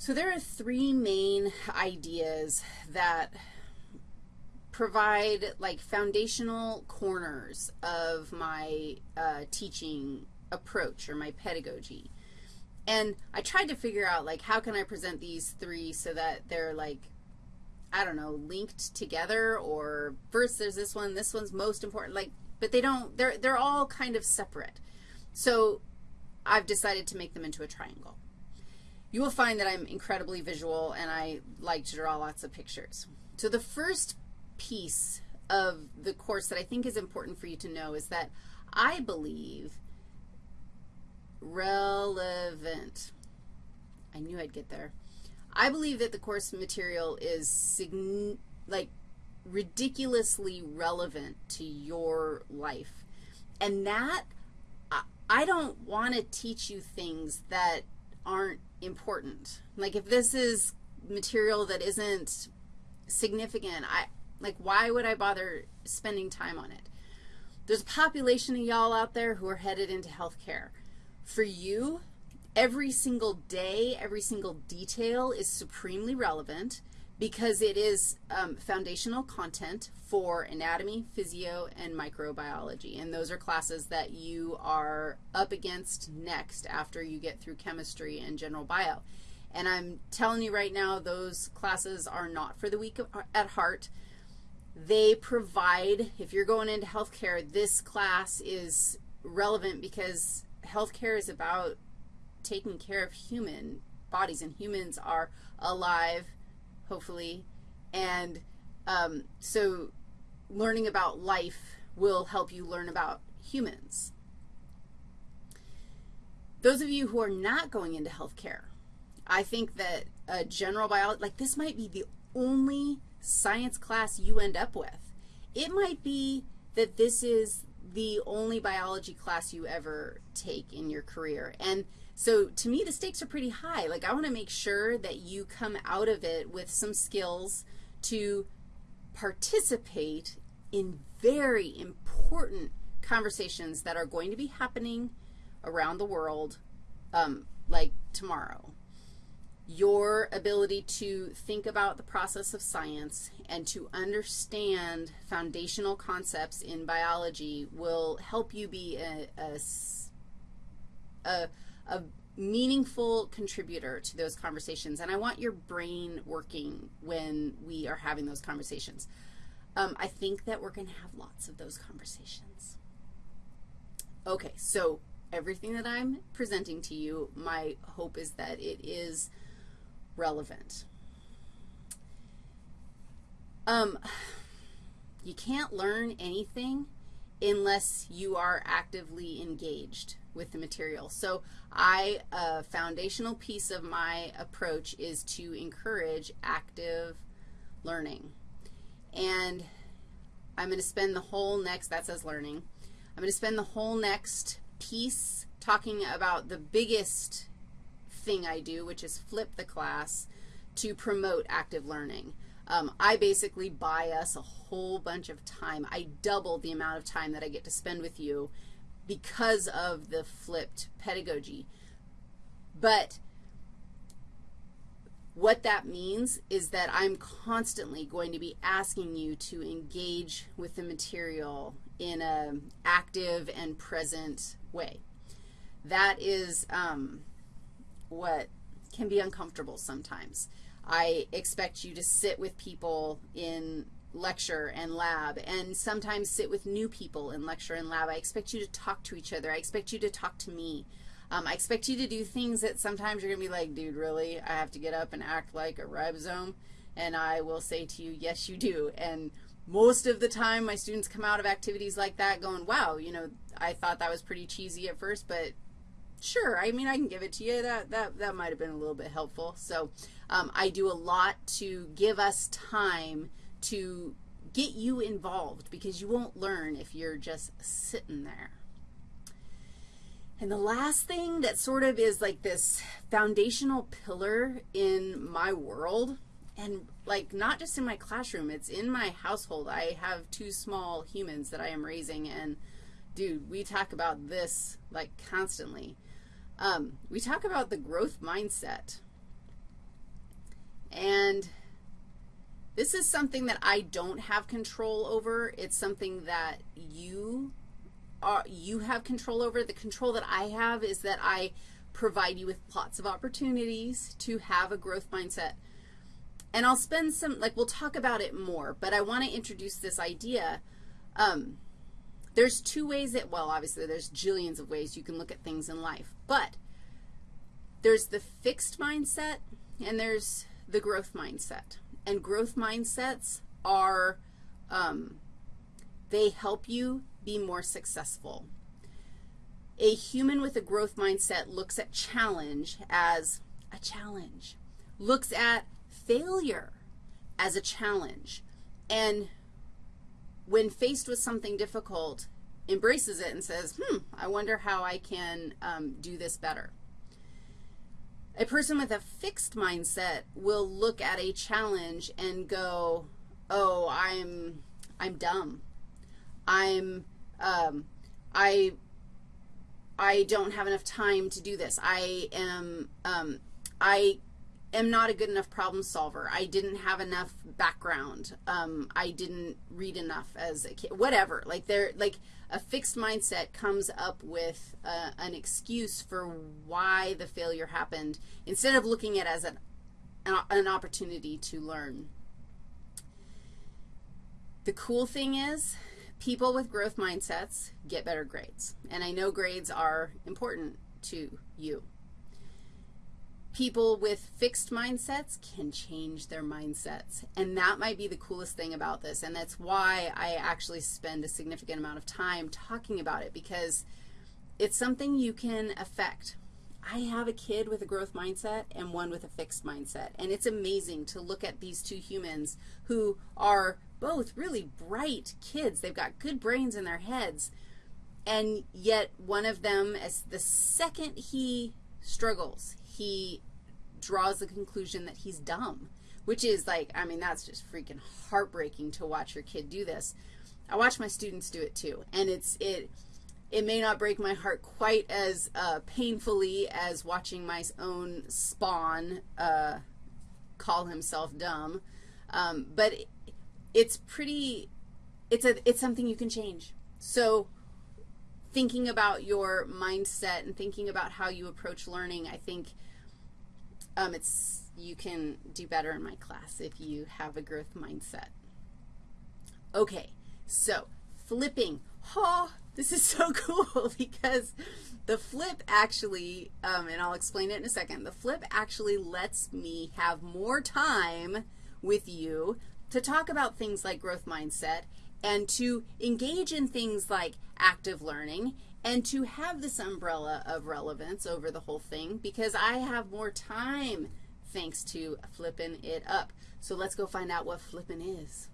So there are three main ideas that provide like foundational corners of my uh, teaching approach or my pedagogy. And I tried to figure out like how can I present these three so that they're like, I don't know, linked together or first there's this one, this one's most important, like, but they don't, they're, they're all kind of separate. So I've decided to make them into a triangle. You will find that I'm incredibly visual and I like to draw lots of pictures. So the first piece of the course that I think is important for you to know is that I believe relevant, I knew I'd get there. I believe that the course material is like ridiculously relevant to your life. And that, I don't want to teach you things that aren't important. Like if this is material that isn't significant, I, like why would I bother spending time on it? There's a population of y'all out there who are headed into healthcare. For you, every single day, every single detail is supremely relevant because it is um, foundational content for anatomy, physio, and microbiology. And those are classes that you are up against next after you get through chemistry and general bio. And I'm telling you right now, those classes are not for the weak at heart. They provide, if you're going into healthcare, this class is relevant because healthcare is about taking care of human bodies, and humans are alive, hopefully, and um, so learning about life will help you learn about humans. Those of you who are not going into healthcare, I think that a general biology, like this might be the only science class you end up with. It might be that this is the only biology class you ever take in your career. And so to me, the stakes are pretty high. Like I want to make sure that you come out of it with some skills to participate in very important conversations that are going to be happening around the world um, like tomorrow your ability to think about the process of science and to understand foundational concepts in biology will help you be a, a, a, a meaningful contributor to those conversations. And I want your brain working when we are having those conversations. Um, I think that we're going to have lots of those conversations. Okay, so everything that I'm presenting to you, my hope is that it is relevant. Um, you can't learn anything unless you are actively engaged with the material. So I, a foundational piece of my approach is to encourage active learning. And I'm going to spend the whole next, that says learning, I'm going to spend the whole next piece talking about the biggest thing I do, which is flip the class to promote active learning. Um, I basically buy us a whole bunch of time. I double the amount of time that I get to spend with you because of the flipped pedagogy. But what that means is that I'm constantly going to be asking you to engage with the material in an active and present way. That is um, what can be uncomfortable sometimes. I expect you to sit with people in lecture and lab and sometimes sit with new people in lecture and lab. I expect you to talk to each other. I expect you to talk to me. Um, I expect you to do things that sometimes you're going to be like, dude, really? I have to get up and act like a ribosome? And I will say to you, yes, you do. And most of the time my students come out of activities like that going, wow, you know, I thought that was pretty cheesy at first, but Sure, I mean, I can give it to you. That, that, that might have been a little bit helpful. So um, I do a lot to give us time to get you involved because you won't learn if you're just sitting there. And the last thing that sort of is like this foundational pillar in my world, and like not just in my classroom, it's in my household. I have two small humans that I am raising, and dude, we talk about this like constantly. Um, we talk about the growth mindset. This is something that I don't have control over. It's something that you are, you have control over. The control that I have is that I provide you with lots of opportunities to have a growth mindset. And I'll spend some, like we'll talk about it more, but I want to introduce this idea. Um, there's two ways that, well, obviously there's jillions of ways you can look at things in life, but there's the fixed mindset and there's the growth mindset. And growth mindsets are, um, they help you be more successful. A human with a growth mindset looks at challenge as a challenge, looks at failure as a challenge, and when faced with something difficult, embraces it and says, hmm, I wonder how I can um, do this better. A person with a fixed mindset will look at a challenge and go, oh, I'm, I'm dumb. I'm, um, I, I don't have enough time to do this. I am, um, I am not a good enough problem solver. I didn't have enough background. Um, I didn't read enough as a kid. Whatever. Like there, like a fixed mindset comes up with uh, an excuse for why the failure happened instead of looking at it as an, an opportunity to learn. The cool thing is people with growth mindsets get better grades. And I know grades are important to you people with fixed mindsets can change their mindsets. And that might be the coolest thing about this. And that's why I actually spend a significant amount of time talking about it because it's something you can affect. I have a kid with a growth mindset and one with a fixed mindset. And it's amazing to look at these two humans who are both really bright kids. They've got good brains in their heads. And yet one of them, as the second he struggles, he draws the conclusion that he's dumb, which is like, I mean, that's just freaking heartbreaking to watch your kid do this. I watch my students do it too, and it's, it, it may not break my heart quite as uh, painfully as watching my own spawn uh, call himself dumb, um, but it, it's pretty, it's, a, it's something you can change. So thinking about your mindset and thinking about how you approach learning, I think um, it's, you can do better in my class if you have a growth mindset. Okay, so flipping. Oh, this is so cool because the flip actually, um, and I'll explain it in a second, the flip actually lets me have more time with you to talk about things like growth mindset and to engage in things like active learning and to have this umbrella of relevance over the whole thing because I have more time thanks to flipping it up. So let's go find out what flipping is.